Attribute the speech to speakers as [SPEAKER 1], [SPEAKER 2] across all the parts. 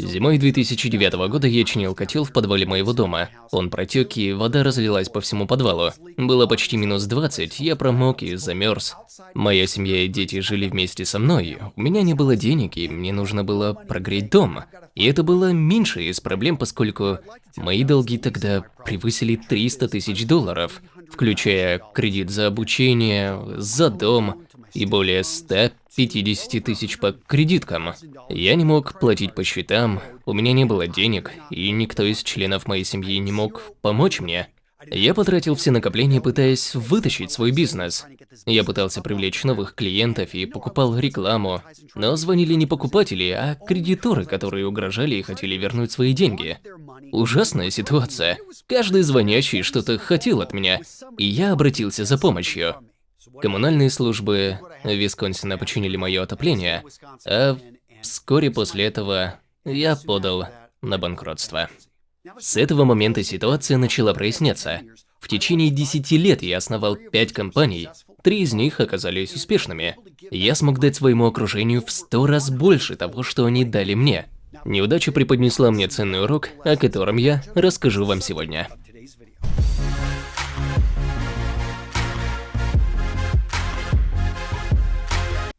[SPEAKER 1] Зимой 2009 года я чинил котел в подвале моего дома. Он протек, и вода разлилась по всему подвалу. Было почти минус 20, я промок и замерз. Моя семья и дети жили вместе со мной. У меня не было денег, и мне нужно было прогреть дом. И это было меньше из проблем, поскольку мои долги тогда превысили 300 тысяч долларов, включая кредит за обучение, за дом и более 100 50 тысяч по кредиткам. Я не мог платить по счетам, у меня не было денег, и никто из членов моей семьи не мог помочь мне. Я потратил все накопления, пытаясь вытащить свой бизнес. Я пытался привлечь новых клиентов и покупал рекламу, но звонили не покупатели, а кредиторы, которые угрожали и хотели вернуть свои деньги. Ужасная ситуация. Каждый звонящий что-то хотел от меня, и я обратился за помощью. Коммунальные службы Висконсина починили мое отопление, а вскоре после этого я подал на банкротство. С этого момента ситуация начала проясняться. В течение 10 лет я основал 5 компаний, три из них оказались успешными. Я смог дать своему окружению в 100 раз больше того, что они дали мне. Неудача преподнесла мне ценный урок, о котором я расскажу вам сегодня.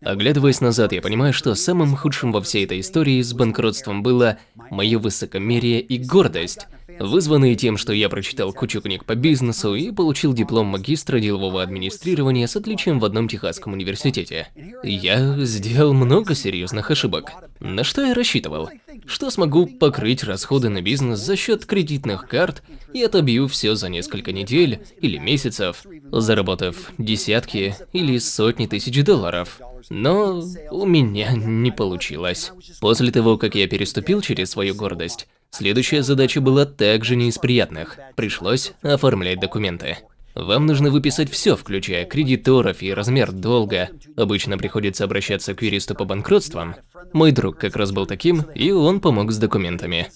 [SPEAKER 1] Оглядываясь назад, я понимаю, что самым худшим во всей этой истории с банкротством было мое высокомерие и гордость, вызванные тем, что я прочитал кучу книг по бизнесу и получил диплом магистра делового администрирования с отличием в одном техасском университете. Я сделал много серьезных ошибок. На что я рассчитывал? Что смогу покрыть расходы на бизнес за счет кредитных карт и отобью все за несколько недель или месяцев, заработав десятки или сотни тысяч долларов. Но у меня не получилось. После того, как я переступил через свою гордость, следующая задача была также не из приятных. Пришлось оформлять документы. Вам нужно выписать все, включая кредиторов и размер долга. Обычно приходится обращаться к юристу по банкротствам. Мой друг как раз был таким, и он помог с документами.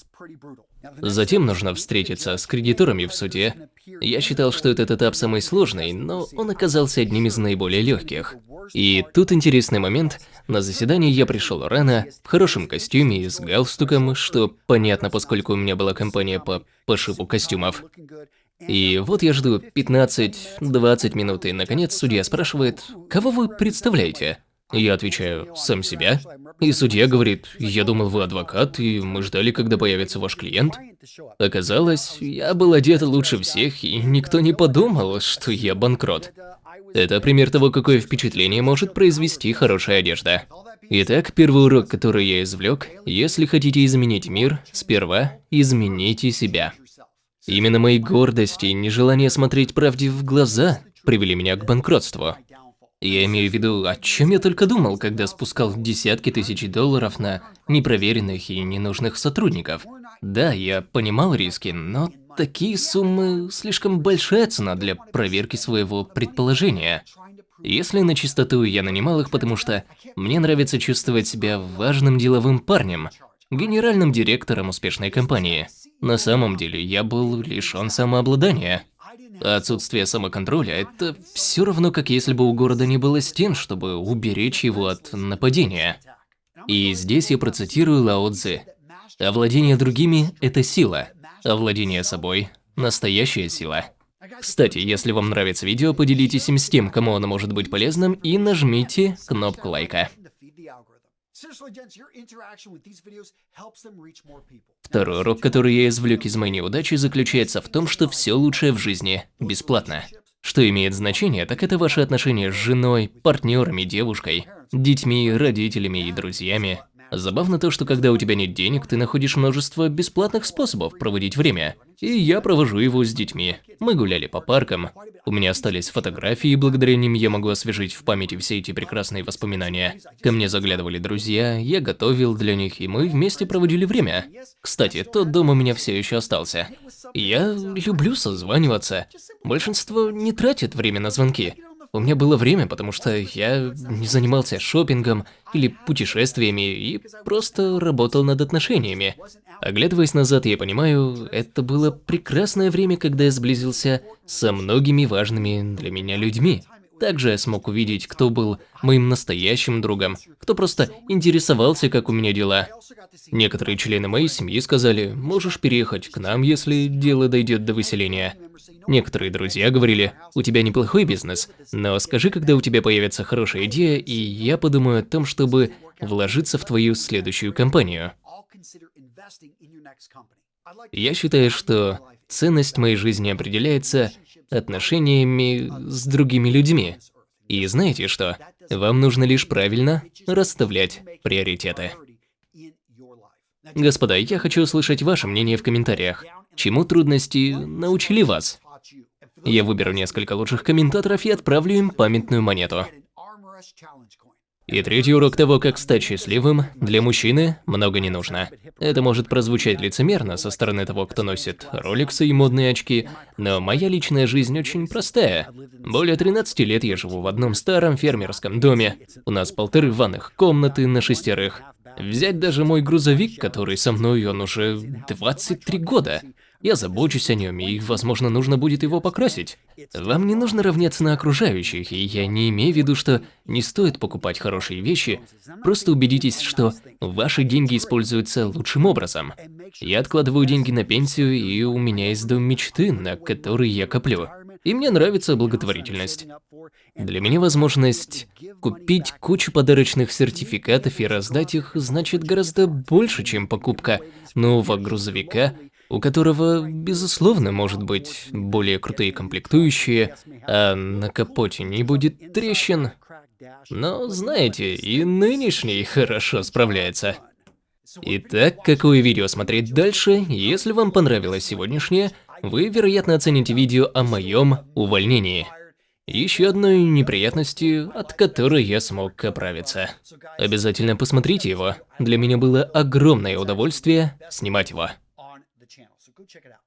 [SPEAKER 1] Затем нужно встретиться с кредиторами в суде. Я считал, что этот этап самый сложный, но он оказался одним из наиболее легких. И тут интересный момент. На заседание я пришел рано, в хорошем костюме и с галстуком, что понятно, поскольку у меня была компания по пошиву костюмов. И вот я жду 15-20 минут, и наконец судья спрашивает, кого вы представляете? Я отвечаю, сам себя. И судья говорит, я думал, вы адвокат, и мы ждали, когда появится ваш клиент. Оказалось, я был одет лучше всех, и никто не подумал, что я банкрот. Это пример того, какое впечатление может произвести хорошая одежда. Итак, первый урок, который я извлек, если хотите изменить мир, сперва измените себя. Именно мои гордости и нежелание смотреть правде в глаза привели меня к банкротству. Я имею в виду, о чем я только думал, когда спускал десятки тысяч долларов на непроверенных и ненужных сотрудников. Да, я понимал риски, но такие суммы слишком большая цена для проверки своего предположения. Если на чистоту, я нанимал их, потому что мне нравится чувствовать себя важным деловым парнем, генеральным директором успешной компании. На самом деле, я был лишён самообладания. Отсутствие самоконтроля – это все равно, как если бы у города не было стен, чтобы уберечь его от нападения. И здесь я процитирую Лао Цзы. Овладение другими – это сила, овладение собой – настоящая сила. Кстати, если вам нравится видео, поделитесь им с тем, кому оно может быть полезным, и нажмите кнопку лайка. Второй урок, который я извлек из моей неудачи, заключается в том, что все лучшее в жизни бесплатно. Что имеет значение, так это ваши отношения с женой, партнерами, девушкой, детьми, родителями и друзьями. Забавно то, что когда у тебя нет денег, ты находишь множество бесплатных способов проводить время. И я провожу его с детьми. Мы гуляли по паркам. У меня остались фотографии, и благодаря ним я могу освежить в памяти все эти прекрасные воспоминания. Ко мне заглядывали друзья, я готовил для них, и мы вместе проводили время. Кстати, тот дом у меня все еще остался. Я люблю созваниваться. Большинство не тратит время на звонки. У меня было время, потому что я не занимался шопингом или путешествиями и просто работал над отношениями. Оглядываясь назад, я понимаю, это было прекрасное время, когда я сблизился со многими важными для меня людьми. Также я смог увидеть, кто был моим настоящим другом, кто просто интересовался, как у меня дела. Некоторые члены моей семьи сказали, можешь переехать к нам, если дело дойдет до выселения. Некоторые друзья говорили, у тебя неплохой бизнес, но скажи, когда у тебя появится хорошая идея, и я подумаю о том, чтобы вложиться в твою следующую компанию. Я считаю, что ценность моей жизни определяется отношениями с другими людьми. И знаете что? Вам нужно лишь правильно расставлять приоритеты. Господа, я хочу услышать ваше мнение в комментариях. Чему трудности научили вас? Я выберу несколько лучших комментаторов и отправлю им памятную монету. И третий урок того, как стать счастливым, для мужчины много не нужно. Это может прозвучать лицемерно со стороны того, кто носит роликсы и модные очки, но моя личная жизнь очень простая. Более 13 лет я живу в одном старом фермерском доме. У нас полторы ванных комнаты на шестерых. Взять даже мой грузовик, который со мной, он уже 23 года. Я забочусь о нем, и, возможно, нужно будет его покрасить. Вам не нужно равняться на окружающих, и я не имею в виду, что не стоит покупать хорошие вещи. Просто убедитесь, что ваши деньги используются лучшим образом. Я откладываю деньги на пенсию, и у меня есть дом мечты, на который я коплю. И мне нравится благотворительность. Для меня возможность купить кучу подарочных сертификатов и раздать их значит гораздо больше, чем покупка нового грузовика у которого, безусловно, может быть более крутые комплектующие, а на капоте не будет трещин. Но, знаете, и нынешний хорошо справляется. Итак, какое видео смотреть дальше? Если вам понравилось сегодняшнее, вы, вероятно, оцените видео о моем увольнении. Еще одной неприятностью, от которой я смог оправиться. Обязательно посмотрите его. Для меня было огромное удовольствие снимать его.
[SPEAKER 2] Go check it out.